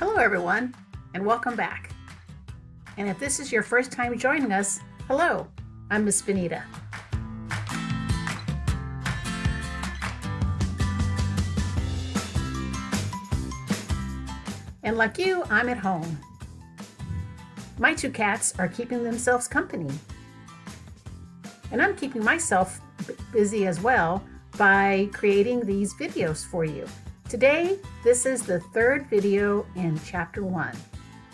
Hello everyone, and welcome back. And if this is your first time joining us, hello, I'm Miss Benita. And like you, I'm at home. My two cats are keeping themselves company. And I'm keeping myself busy as well by creating these videos for you. Today, this is the third video in chapter one.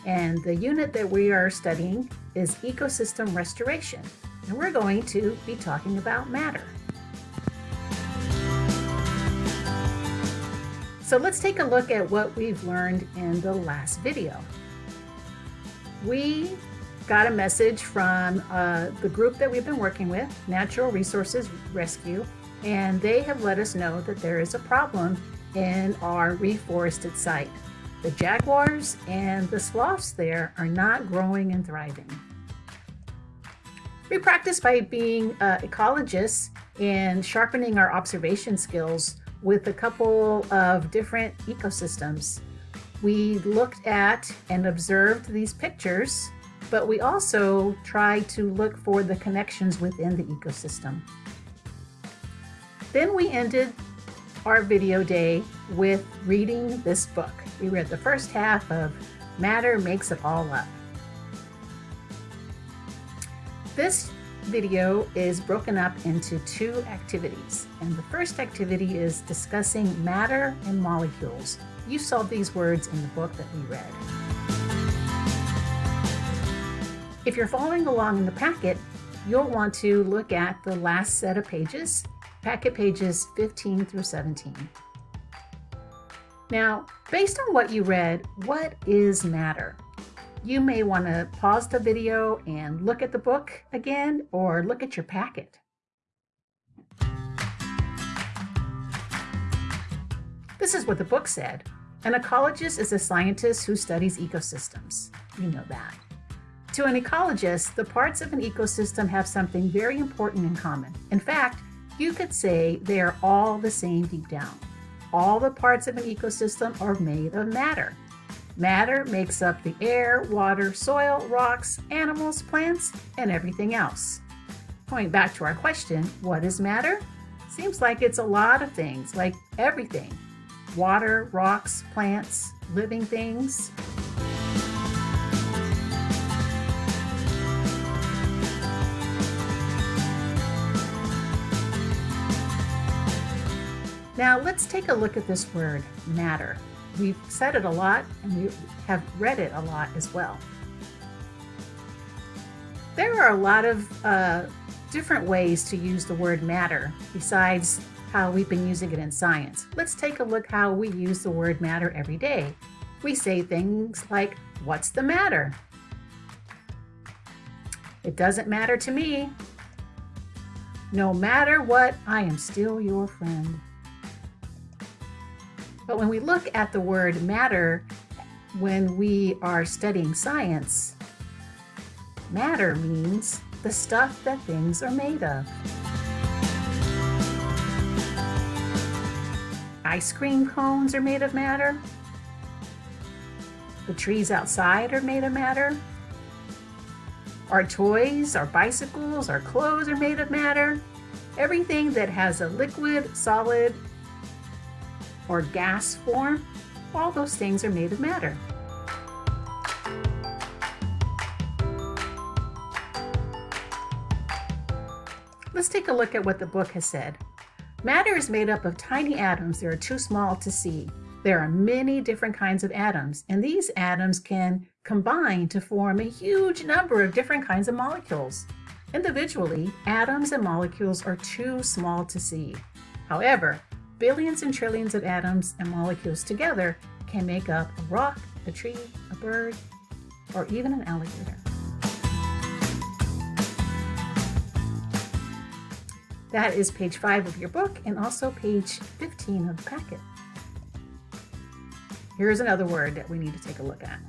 And the unit that we are studying is ecosystem restoration. And we're going to be talking about matter. So let's take a look at what we've learned in the last video. We got a message from uh, the group that we've been working with, Natural Resources Rescue, and they have let us know that there is a problem in our reforested site. The jaguars and the sloths there are not growing and thriving. We practice by being uh, ecologists and sharpening our observation skills with a couple of different ecosystems. We looked at and observed these pictures, but we also tried to look for the connections within the ecosystem. Then we ended our video day with reading this book. We read the first half of Matter Makes It All Up. This video is broken up into two activities. And the first activity is discussing matter and molecules. You saw these words in the book that we read. If you're following along in the packet, you'll want to look at the last set of pages, packet pages 15 through 17. Now, based on what you read, what is matter? you may want to pause the video and look at the book again or look at your packet. This is what the book said. An ecologist is a scientist who studies ecosystems. You know that. To an ecologist, the parts of an ecosystem have something very important in common. In fact, you could say they are all the same deep down. All the parts of an ecosystem are made of matter. Matter makes up the air, water, soil, rocks, animals, plants, and everything else. Going back to our question, what is matter? Seems like it's a lot of things, like everything. Water, rocks, plants, living things. Now let's take a look at this word, matter. We've said it a lot and we have read it a lot as well. There are a lot of uh, different ways to use the word matter besides how we've been using it in science. Let's take a look how we use the word matter every day. We say things like, what's the matter? It doesn't matter to me. No matter what, I am still your friend. But when we look at the word matter, when we are studying science, matter means the stuff that things are made of. Ice cream cones are made of matter. The trees outside are made of matter. Our toys, our bicycles, our clothes are made of matter. Everything that has a liquid, solid, or gas form, all those things are made of matter. Let's take a look at what the book has said. Matter is made up of tiny atoms that are too small to see. There are many different kinds of atoms, and these atoms can combine to form a huge number of different kinds of molecules. Individually, atoms and molecules are too small to see. However, billions and trillions of atoms and molecules together can make up a rock, a tree, a bird, or even an alligator. That is page 5 of your book and also page 15 of the packet. Here's another word that we need to take a look at.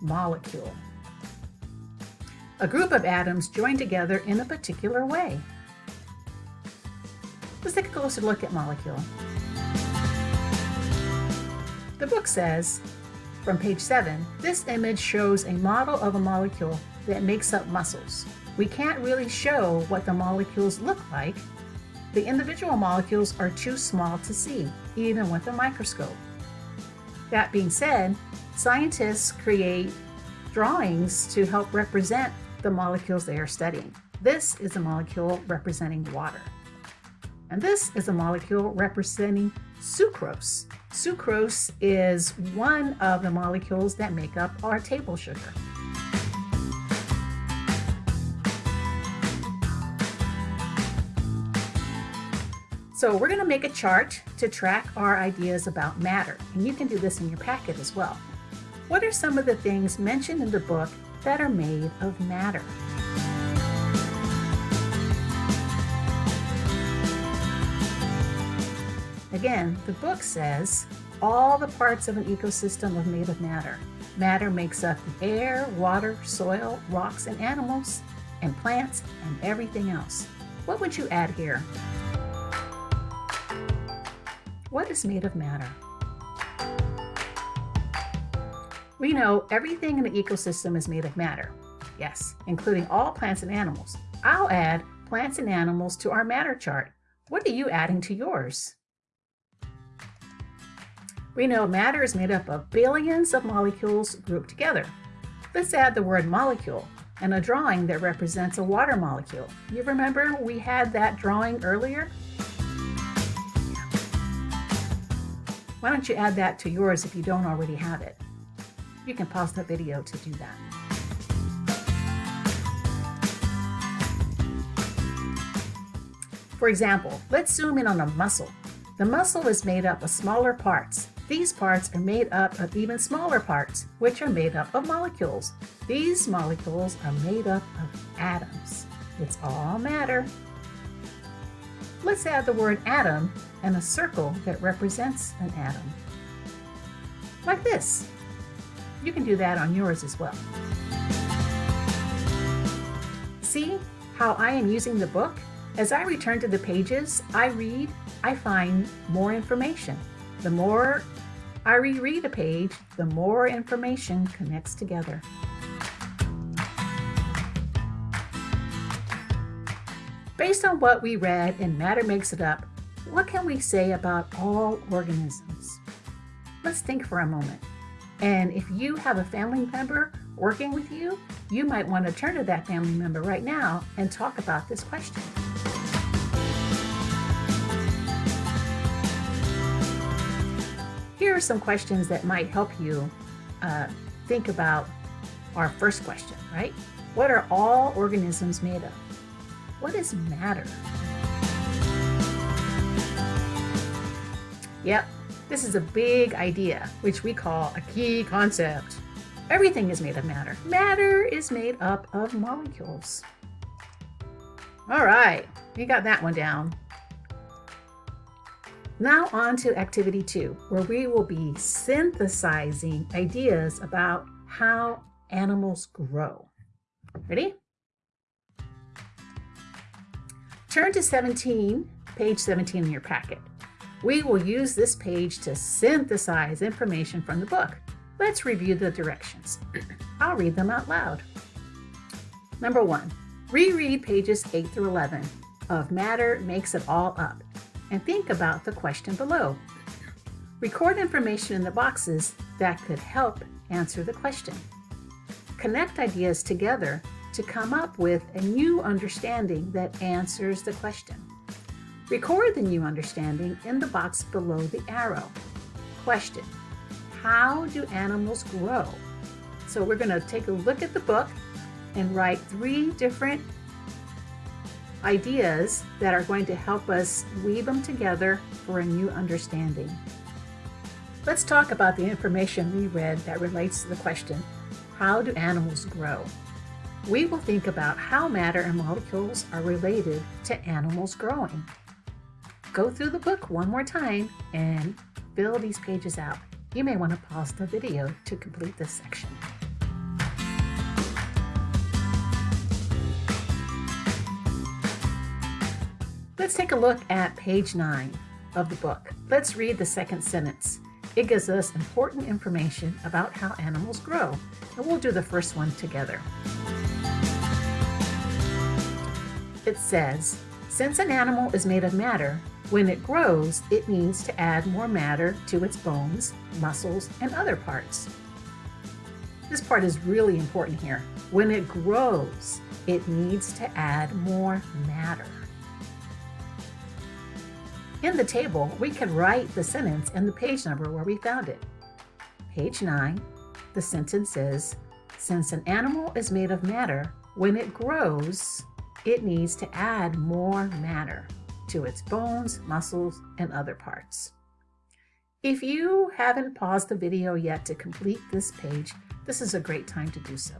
Molecule. A group of atoms joined together in a particular way. Let's take a closer look at molecule. The book says, from page 7, this image shows a model of a molecule that makes up muscles. We can't really show what the molecules look like. The individual molecules are too small to see, even with a microscope. That being said, scientists create drawings to help represent the molecules they are studying. This is a molecule representing water. And this is a molecule representing sucrose. Sucrose is one of the molecules that make up our table sugar. So we're going to make a chart to track our ideas about matter, and you can do this in your packet as well. What are some of the things mentioned in the book that are made of matter? Again, the book says all the parts of an ecosystem are made of matter. Matter makes up air, water, soil, rocks, and animals, and plants, and everything else. What would you add here? What is made of matter? We know everything in the ecosystem is made of matter. Yes, including all plants and animals. I'll add plants and animals to our matter chart. What are you adding to yours? We know matter is made up of billions of molecules grouped together. Let's add the word molecule and a drawing that represents a water molecule. You remember we had that drawing earlier? Why don't you add that to yours if you don't already have it? You can pause the video to do that. For example, let's zoom in on a muscle. The muscle is made up of smaller parts these parts are made up of even smaller parts, which are made up of molecules. These molecules are made up of atoms. It's all matter. Let's add the word atom and a circle that represents an atom. Like this. You can do that on yours as well. See how I am using the book? As I return to the pages, I read, I find more information. The more I reread a page, the more information connects together. Based on what we read in Matter Makes It Up, what can we say about all organisms? Let's think for a moment. And if you have a family member working with you, you might want to turn to that family member right now and talk about this question. Here are some questions that might help you uh, think about our first question, right? What are all organisms made of? What is matter? Yep, this is a big idea, which we call a key concept. Everything is made of matter. Matter is made up of molecules. All right, you got that one down. Now on to activity two, where we will be synthesizing ideas about how animals grow. Ready? Turn to 17, page 17 in your packet. We will use this page to synthesize information from the book. Let's review the directions. I'll read them out loud. Number one, reread pages 8 through 11 of Matter Makes It All Up and think about the question below. Record information in the boxes that could help answer the question. Connect ideas together to come up with a new understanding that answers the question. Record the new understanding in the box below the arrow. Question, how do animals grow? So we're going to take a look at the book and write three different ideas that are going to help us weave them together for a new understanding. Let's talk about the information we read that relates to the question, how do animals grow? We will think about how matter and molecules are related to animals growing. Go through the book one more time and fill these pages out. You may want to pause the video to complete this section. Let's take a look at page 9 of the book. Let's read the second sentence. It gives us important information about how animals grow, and we'll do the first one together. It says, since an animal is made of matter, when it grows, it needs to add more matter to its bones, muscles, and other parts. This part is really important here. When it grows, it needs to add more matter. In the table, we can write the sentence and the page number where we found it. Page 9, the sentence is, since an animal is made of matter, when it grows, it needs to add more matter to its bones, muscles, and other parts. If you haven't paused the video yet to complete this page, this is a great time to do so.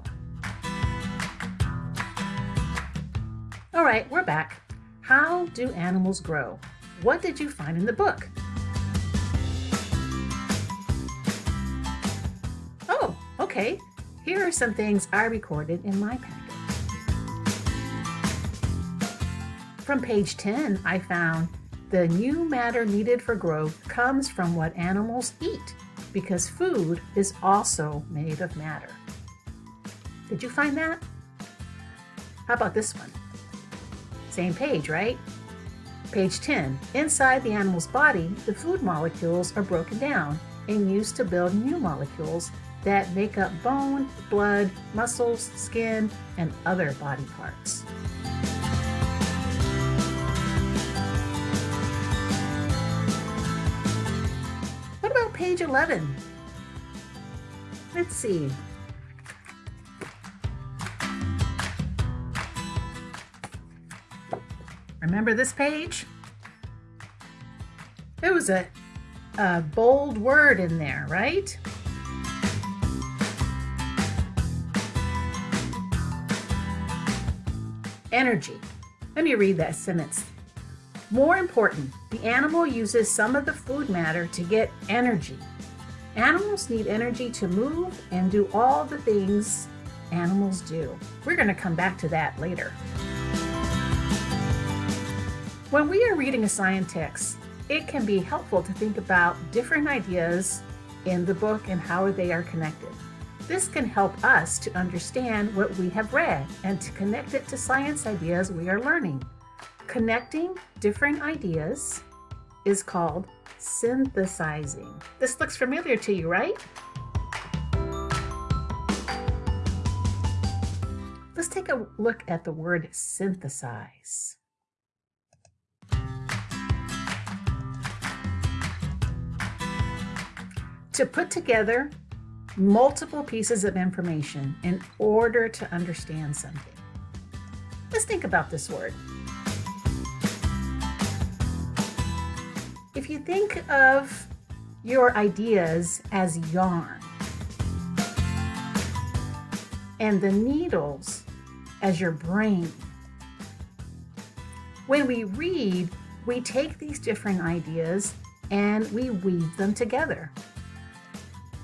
All right, we're back. How do animals grow? What did you find in the book? Oh, okay. Here are some things I recorded in my packet. From page 10, I found the new matter needed for growth comes from what animals eat because food is also made of matter. Did you find that? How about this one? Same page, right? Page 10. Inside the animal's body, the food molecules are broken down and used to build new molecules that make up bone, blood, muscles, skin, and other body parts. What about page 11? Let's see. Remember this page? There was a, a bold word in there, right? Energy. Let me read that sentence. More important, the animal uses some of the food matter to get energy. Animals need energy to move and do all the things animals do. We're going to come back to that later. When we are reading a science text, it can be helpful to think about different ideas in the book and how they are connected. This can help us to understand what we have read and to connect it to science ideas we are learning. Connecting different ideas is called synthesizing. This looks familiar to you, right? Let's take a look at the word synthesize. To put together multiple pieces of information in order to understand something. Let's think about this word. If you think of your ideas as yarn and the needles as your brain, when we read, we take these different ideas and we weave them together.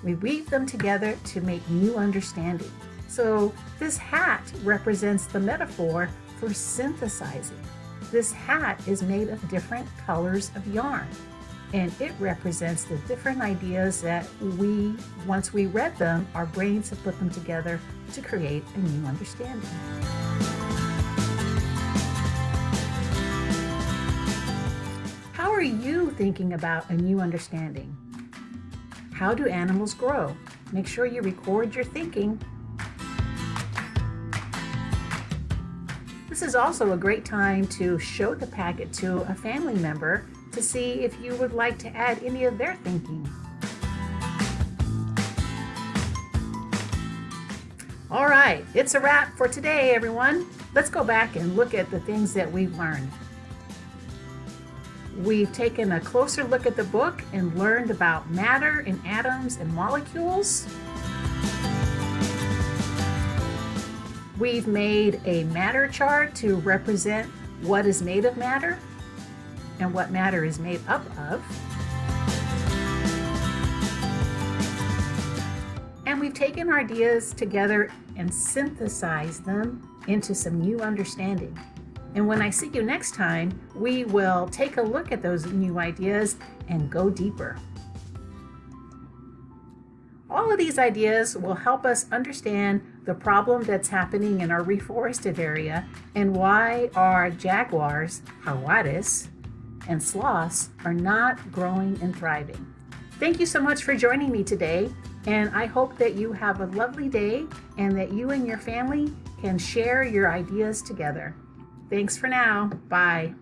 We weave them together to make new understanding. So this hat represents the metaphor for synthesizing. This hat is made of different colors of yarn and it represents the different ideas that we, once we read them, our brains have put them together to create a new understanding. How are you thinking about a new understanding? How do animals grow? Make sure you record your thinking. This is also a great time to show the packet to a family member to see if you would like to add any of their thinking. All right, it's a wrap for today, everyone. Let's go back and look at the things that we've learned. We've taken a closer look at the book and learned about matter and atoms and molecules. We've made a matter chart to represent what is made of matter and what matter is made up of. And we've taken ideas together and synthesized them into some new understanding. And when I see you next time, we will take a look at those new ideas and go deeper. all of these ideas will help us understand the problem that's happening in our reforested area and why our jaguars, jaguares, and sloths are not growing and thriving. Thank you so much for joining me today, and I hope that you have a lovely day and that you and your family can share your ideas together. Thanks for now. Bye.